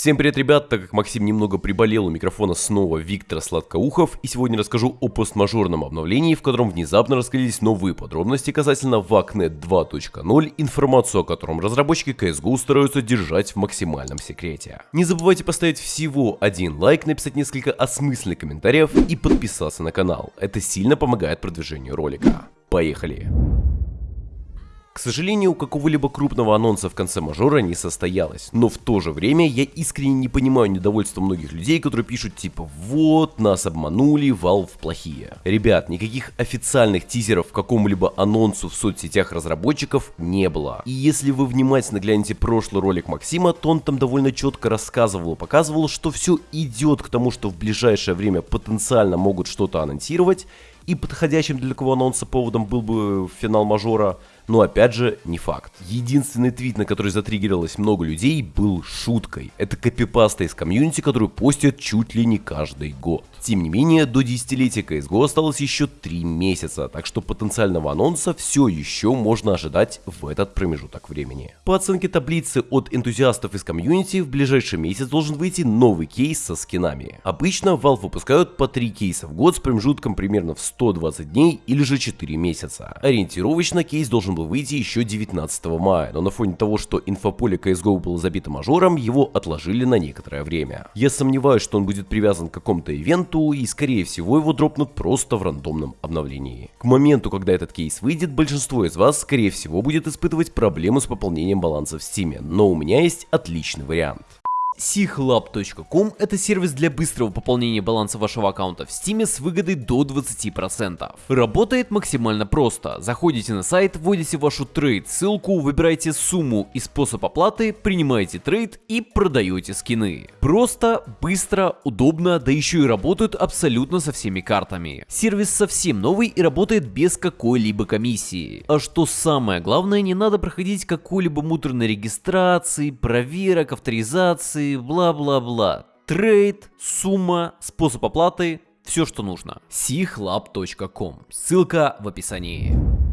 Всем привет, ребят, так как Максим немного приболел у микрофона снова Виктор Сладкоухов, и сегодня расскажу о постмажорном обновлении, в котором внезапно раскрылись новые подробности касательно VACNet 2.0, информацию о котором разработчики CSGO стараются держать в максимальном секрете. Не забывайте поставить всего один лайк, написать несколько осмысленных комментариев и подписаться на канал, это сильно помогает продвижению ролика. Поехали! К сожалению, какого-либо крупного анонса в конце мажора не состоялось, но в то же время я искренне не понимаю недовольства многих людей, которые пишут типа «Вот, нас обманули, Valve плохие». Ребят, никаких официальных тизеров к какому-либо анонсу в соцсетях разработчиков не было. И если вы внимательно глянете прошлый ролик Максима, то он там довольно четко рассказывал и показывал, что все идет к тому, что в ближайшее время потенциально могут что-то анонсировать, и подходящим для такого анонса поводом был бы финал мажора, но опять же, не факт. Единственный твит, на который затриггерилось много людей, был шуткой. Это копипаста из комьюнити, которую постят чуть ли не каждый год. Тем не менее, до десятилетия CSGO осталось еще 3 месяца, так что потенциального анонса все еще можно ожидать в этот промежуток времени. По оценке таблицы от энтузиастов из комьюнити, в ближайший месяц должен выйти новый кейс со скинами. Обычно Valve выпускают по 3 кейса в год с промежутком примерно в 120 дней или же 4 месяца. Ориентировочно кейс должен был выйти еще 19 мая, но на фоне того, что инфополе CSGO было забито мажором, его отложили на некоторое время. Я сомневаюсь, что он будет привязан к какому-то ивенту, и скорее всего его дропнут просто в рандомном обновлении. К моменту, когда этот кейс выйдет, большинство из вас скорее всего будет испытывать проблемы с пополнением баланса в Steam, но у меня есть отличный вариант. SIChlab.com – это сервис для быстрого пополнения баланса вашего аккаунта в Steam с выгодой до 20%. Работает максимально просто. Заходите на сайт, вводите вашу trade ссылку, выбираете сумму и способ оплаты, принимаете trade и продаете скины. Просто, быстро, удобно, да еще и работают абсолютно со всеми картами. Сервис совсем новый и работает без какой-либо комиссии. А что самое главное, не надо проходить какой-либо муторной регистрации, проверок, авторизации, бла-бла-бла. Трейд, сумма, способ оплаты, все что нужно. sichlab.com. Ссылка в описании.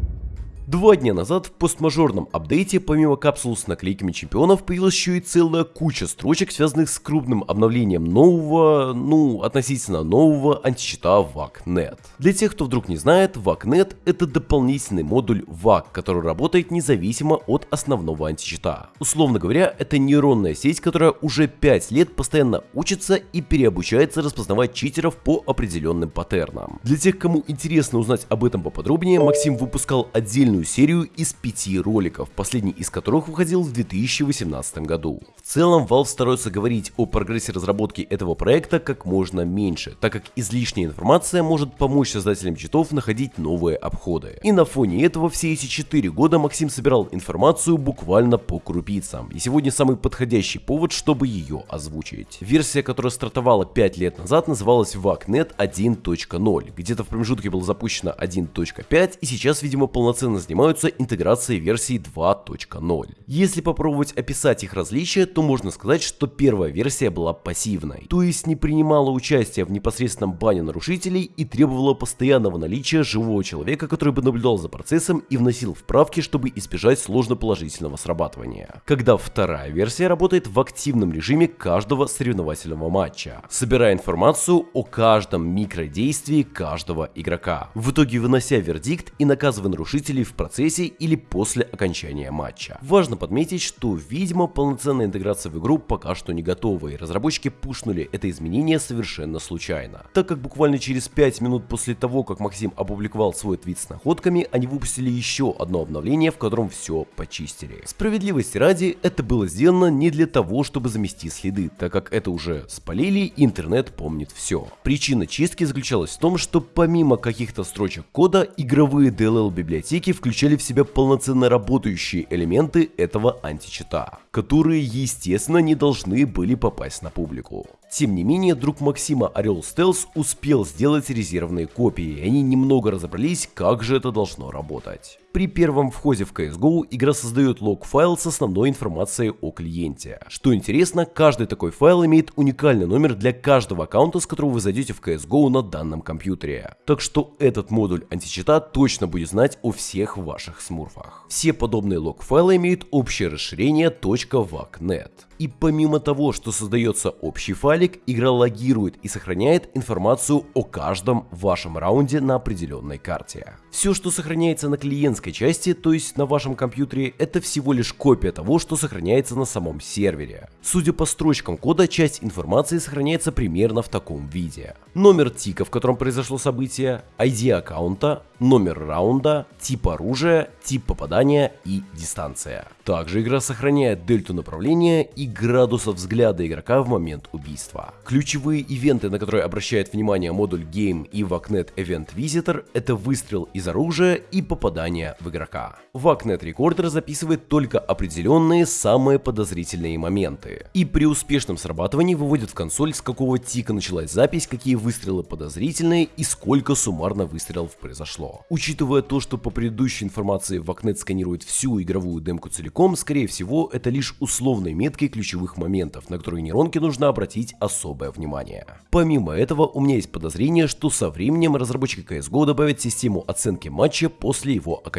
Два дня назад в постмажорном апдейте помимо капсул с наклейками чемпионов появилась еще и целая куча строчек, связанных с крупным обновлением нового, ну, относительно нового античита VACnet. Для тех, кто вдруг не знает, VACnet это дополнительный модуль VAC, который работает независимо от основного античита. Условно говоря, это нейронная сеть, которая уже 5 лет постоянно учится и переобучается распознавать читеров по определенным паттернам. Для тех, кому интересно узнать об этом поподробнее, Максим выпускал отдельную длинную серию из пяти роликов, последний из которых выходил в 2018 году. В целом Valve старается говорить о прогрессе разработки этого проекта как можно меньше, так как излишняя информация может помочь создателям читов находить новые обходы. И на фоне этого все эти 4 года Максим собирал информацию буквально по крупицам, и сегодня самый подходящий повод, чтобы ее озвучить. Версия, которая стартовала 5 лет назад, называлась VACnet 1.0, где-то в промежутке была запущена 1.5 и сейчас, видимо, полноценно занимаются интеграцией версии 2.0. Если попробовать описать их различия, то можно сказать, что первая версия была пассивной, то есть не принимала участие в непосредственном бане нарушителей и требовала постоянного наличия живого человека, который бы наблюдал за процессом и вносил вправки, чтобы избежать сложно-положительного срабатывания. Когда вторая версия работает в активном режиме каждого соревновательного матча, собирая информацию о каждом микродействии каждого игрока, в итоге вынося вердикт и наказывая нарушителей в процессе или после окончания матча. Важно подметить, что видимо полноценная интеграция в игру пока что не готова и разработчики пушнули это изменение совершенно случайно. Так как буквально через 5 минут после того, как Максим опубликовал свой твит с находками, они выпустили еще одно обновление, в котором все почистили. Справедливости ради, это было сделано не для того, чтобы замести следы, так как это уже спалили и интернет помнит все. Причина чистки заключалась в том, что помимо каких-то строчек кода, игровые DLL библиотеки включили включали в себя полноценно работающие элементы этого античита, которые, естественно, не должны были попасть на публику. Тем не менее, друг Максима Орел Стелс успел сделать резервные копии, и они немного разобрались, как же это должно работать. При первом входе в CSGO игра создает лог-файл с основной информацией о клиенте. Что интересно, каждый такой файл имеет уникальный номер для каждого аккаунта, с которого вы зайдете в CSGO на данном компьютере. Так что этот модуль античита точно будет знать о всех ваших смурфах. Все подобные лог-файлы имеют общее расширение .vacnet. И помимо того, что создается общий файлик, игра логирует и сохраняет информацию о каждом вашем раунде на определенной карте. Все, что сохраняется на клиентской части, то есть на вашем компьютере, это всего лишь копия того, что сохраняется на самом сервере. Судя по строчкам кода, часть информации сохраняется примерно в таком виде. Номер тика, в котором произошло событие, ID аккаунта, номер раунда, тип оружия, тип попадания и дистанция. Также игра сохраняет дельту направления и градусов взгляда игрока в момент убийства. Ключевые ивенты, на которые обращает внимание модуль Game и VACnet Event Visitor, это выстрел из оружия и попадание в игрока. VACnet Recorder записывает только определенные самые подозрительные моменты. И при успешном срабатывании выводит в консоль, с какого тика началась запись, какие выстрелы подозрительные и сколько суммарно выстрелов произошло. Учитывая то, что по предыдущей информации VACnet сканирует всю игровую демку целиком, скорее всего это лишь условные метки ключевых моментов, на которые нейронке нужно обратить особое внимание. Помимо этого, у меня есть подозрение, что со временем разработчики CSGO добавят систему оценки матча после его окончания.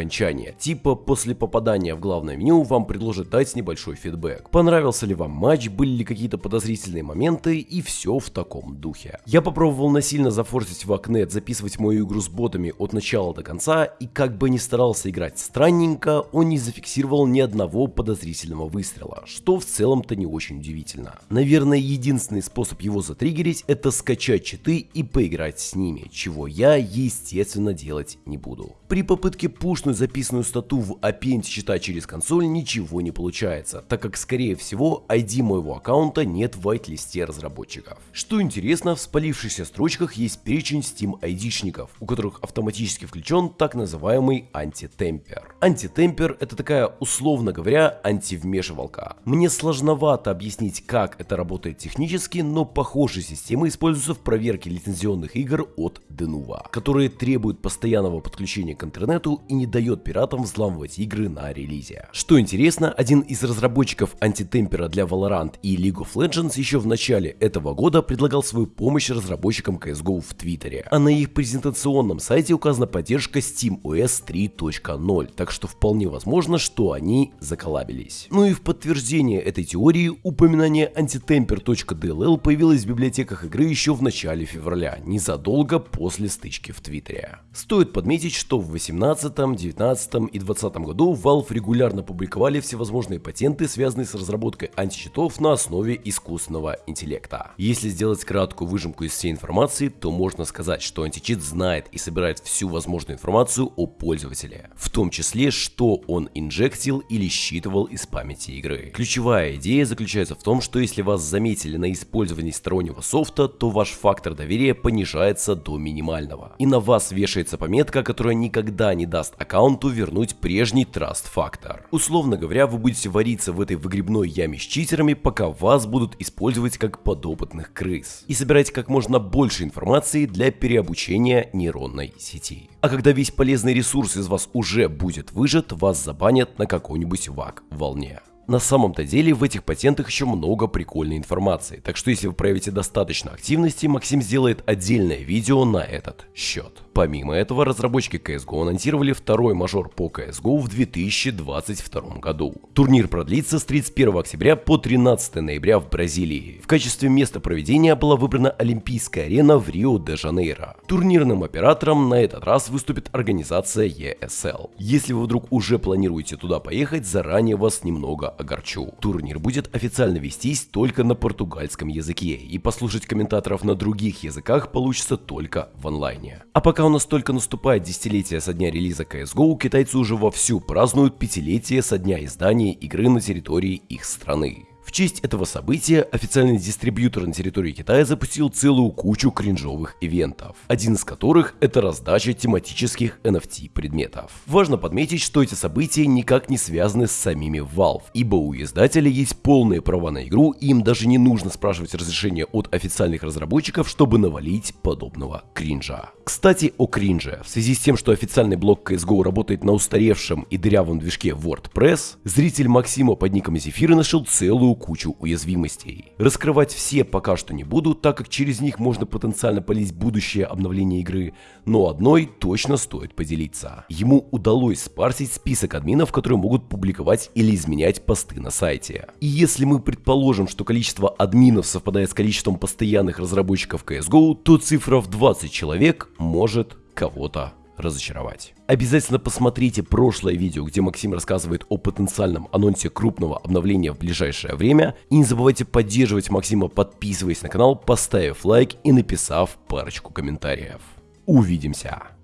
Типа после попадания в главное меню вам предложат дать небольшой фидбэк. Понравился ли вам матч, были ли какие-то подозрительные моменты и все в таком духе. Я попробовал насильно зафорсить в Акнет, записывать мою игру с ботами от начала до конца и как бы ни старался играть странненько, он не зафиксировал ни одного подозрительного выстрела, что в целом это не очень удивительно. Наверное, единственный способ его затриггерить это скачать читы и поиграть с ними, чего я, естественно, делать не буду. При попытке пушнуть записанную стату в API чита через консоль ничего не получается, так как скорее всего ID моего аккаунта нет в white-листе разработчиков. Что интересно, в спалившихся строчках есть перечень Steam ID-шников, у которых автоматически включен так называемый антитемпер. Антитемпер это такая, условно говоря, антивмешивалка. Мне сложновато объяснить, как это работает технически, но похожие системы используются в проверке лицензионных игр от Denuvo, которые требуют постоянного подключения к интернету и не дает пиратам взламывать игры на релизе. Что интересно, один из разработчиков антитемпера для Valorant и League of Legends еще в начале этого года предлагал свою помощь разработчикам CSGO в Твиттере, а на их презентационном сайте указана поддержка SteamOS 3.0, так что вполне возможно, что они заколабились. Ну и в подтверждение этой теории упоминание antitemper.dll появилось в библиотеках игры еще в начале февраля, незадолго после стычки в Твиттере. Стоит подметить, что в 2018, 2019 и 2020 году Valve регулярно публиковали всевозможные патенты, связанные с разработкой античитов на основе искусственного интеллекта. Если сделать краткую выжимку из всей информации, то можно сказать, что античит знает и собирает всю возможную информацию о пользователе, в том числе, что он инжектил или считывал из памяти игры. Ключевая идея заключается в том, что если вас заметили на использовании стороннего софта, то ваш фактор доверия понижается до минимального. И на вас вешается пометка, которая никогда не даст аккаунту вернуть прежний траст фактор. Условно говоря, вы будете вариться в этой выгребной яме с читерами, пока вас будут использовать как подопытных крыс. И собирать как можно больше информации для переобучения нейронной сети. А когда весь полезный ресурс из вас уже будет выжат, вас забанят на какой-нибудь вак волне. На самом-то деле в этих патентах еще много прикольной информации, так что если вы проявите достаточно активности, Максим сделает отдельное видео на этот счет. Помимо этого, разработчики CSGO анонсировали второй мажор по CSGO в 2022 году. Турнир продлится с 31 октября по 13 ноября в Бразилии. В качестве места проведения была выбрана Олимпийская арена в Рио-де-Жанейро. Турнирным оператором на этот раз выступит организация ESL. Если вы вдруг уже планируете туда поехать, заранее вас немного огорчу. Турнир будет официально вестись только на португальском языке, и послушать комментаторов на других языках получится только в онлайне. А пока у нас только наступает десятилетие со дня релиза CSGO, китайцы уже вовсю празднуют пятилетие со дня издания игры на территории их страны. В честь этого события официальный дистрибьютор на территории Китая запустил целую кучу кринжовых ивентов, один из которых это раздача тематических NFT предметов. Важно подметить, что эти события никак не связаны с самими Valve, ибо у издателя есть полные права на игру и им даже не нужно спрашивать разрешения от официальных разработчиков, чтобы навалить подобного кринжа. Кстати, о кринже. В связи с тем, что официальный блок CSGO работает на устаревшем и дырявом движке WordPress, зритель Максима под ником Зефира нашел целую кучу уязвимостей. Раскрывать все пока что не буду, так как через них можно потенциально полить будущее обновление игры, но одной точно стоит поделиться. Ему удалось спарсить список админов, которые могут публиковать или изменять посты на сайте. И если мы предположим, что количество админов совпадает с количеством постоянных разработчиков CSGO, то цифра в 20 человек может кого-то разочаровать. Обязательно посмотрите прошлое видео, где Максим рассказывает о потенциальном анонсе крупного обновления в ближайшее время. И не забывайте поддерживать Максима, подписываясь на канал, поставив лайк и написав парочку комментариев. Увидимся!